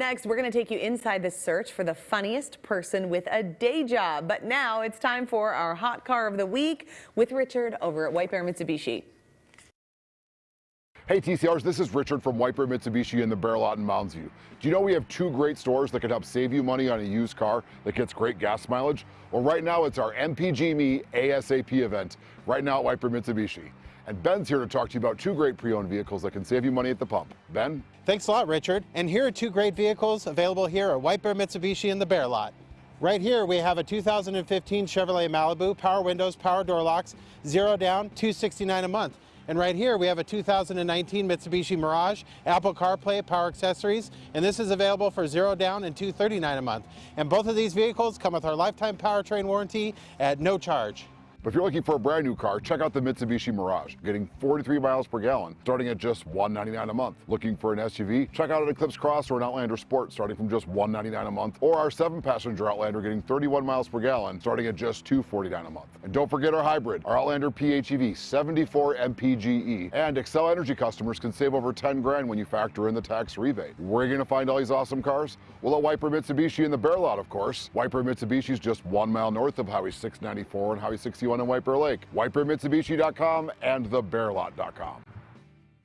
next, we're going to take you inside the search for the funniest person with a day job. But now it's time for our hot car of the week with Richard over at White Bear Mitsubishi. Hey TCRs, this is Richard from White Bear Mitsubishi in the Bear Lot in Mounds View. Do you know we have two great stores that can help save you money on a used car that gets great gas mileage? Well, right now it's our MPG Me ASAP event right now at White Bear Mitsubishi. And Ben's here to talk to you about two great pre-owned vehicles that can save you money at the pump. Ben? Thanks a lot, Richard. And here are two great vehicles available here at White Bear Mitsubishi in the Bear Lot. Right here we have a 2015 Chevrolet Malibu, power windows, power door locks, zero down, 269 a month. And right here we have a 2019 Mitsubishi Mirage, Apple CarPlay, power accessories, and this is available for zero down and 239 a month. And both of these vehicles come with our lifetime powertrain warranty at no charge. But if you're looking for a brand new car, check out the Mitsubishi Mirage, getting 43 miles per gallon, starting at just 199 a month. Looking for an SUV? Check out an Eclipse Cross or an Outlander Sport, starting from just 199 a month, or our seven-passenger Outlander getting 31 miles per gallon, starting at just 249 a month. And don't forget our hybrid, our Outlander PHEV 74 MPGE. And Xcel Energy customers can save over 10 grand when you factor in the tax rebate. Where are you going to find all these awesome cars? Well, at Bear Mitsubishi in the Bear Lot, of course. White Bear Mitsubishi is just one mile north of Highway 694 and Highway 61 in White Bear Lake. WhiteBearMitsubishi.com and thebearlot.com.